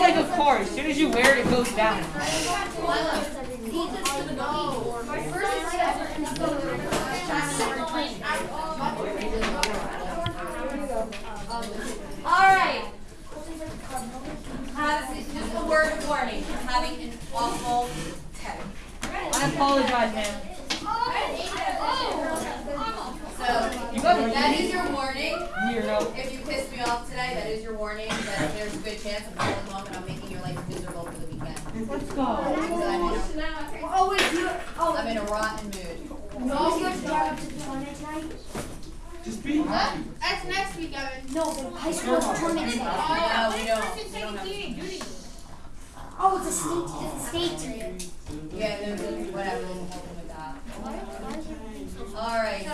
Like a car. As soon as you wear it, it goes down. Alright. Just a word of warning, I'm having an awful day. I apologize, man. So, that is your warning. Here. If you piss me off today, that is your warning, that there's a good chance I'm going home and I'm making your life miserable for the weekend. Let's go. I'm in a, Oh, wait, you, oh, I'm in a rotten mood. no, you have to up to the tournament tonight? Just be happy. That's next week, Evan. No, the high school tournament tonight. No, we oh, don't, we don't have. Oh, it's a state, it's a state tournament. Yeah, they're, they're- whatever, we'll help them with that. Alright.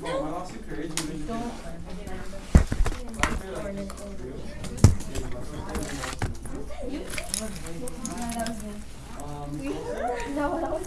Oh, I lost the courage. when they- Um, No, that was.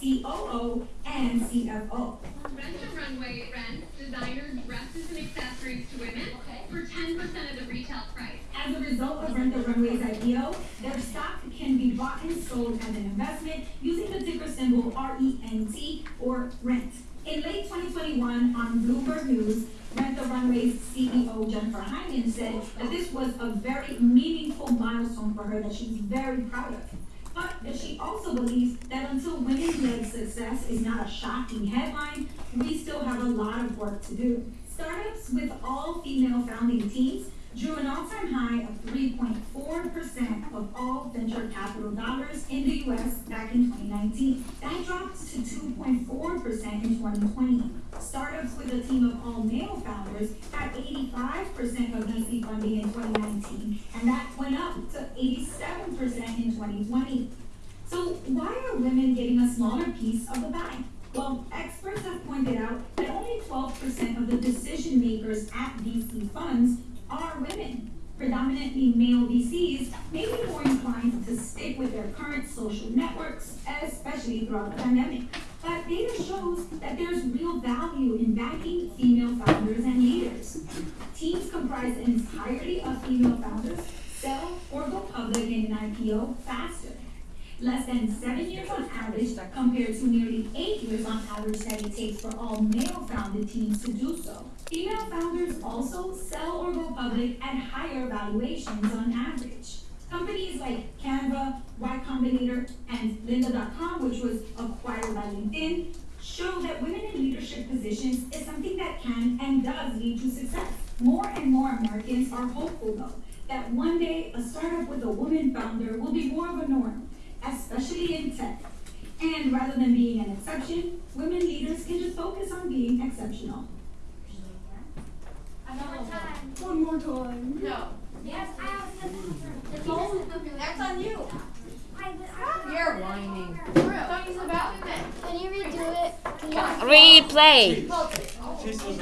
COO, and CFO. Rent the Runway rents designer dresses and accessories to women for 10% of the retail price. As a result of Rent the Runway's IPO, their stock can be bought and sold as an investment using the ticker symbol RENT or RENT. In late 2021, on Bloomberg News, Rent the Runway's CEO Jennifer Hyman said that this was a very meaningful milestone for her that she's very proud of. But she also believes that until women-led success is not a shocking headline, we still have a lot of work to do. Startups with all female founding teams drew an all-time high of 3.4% of all venture capital dollars in the US back in 2019. That dropped to 2.4% in 2020. Startups with a team of all male founders had 85% of VC funding in 2019, and that went up to 87% in 2020. So why women getting a smaller piece of the pie? Well, experts have pointed out that only 12% of the decision makers at VC funds are women. Predominantly male VCs may be more inclined to stick with their current social networks, especially throughout the pandemic. But data shows that there's real value in backing female founders and leaders. Teams comprised entirely of female founders sell or go public in an IPO faster less than seven years on average compared to nearly eight years on average that it takes for all male-founded teams to do so. Female founders also sell or go public at higher valuations on average. Companies like Canva, Y Combinator, and Lynda.com, which was acquired by LinkedIn, show that women in leadership positions is something that can and does lead to success. More and more Americans are hopeful though, that one day a startup with a woman founder will be more of a norm especially in tech. And rather than being an exception, women leaders can just focus on being exceptional. Another time. One more time. No. Yes, I That's on you. You're whining. Don't use the bathroom. Can you redo it? Can Replay. Chase those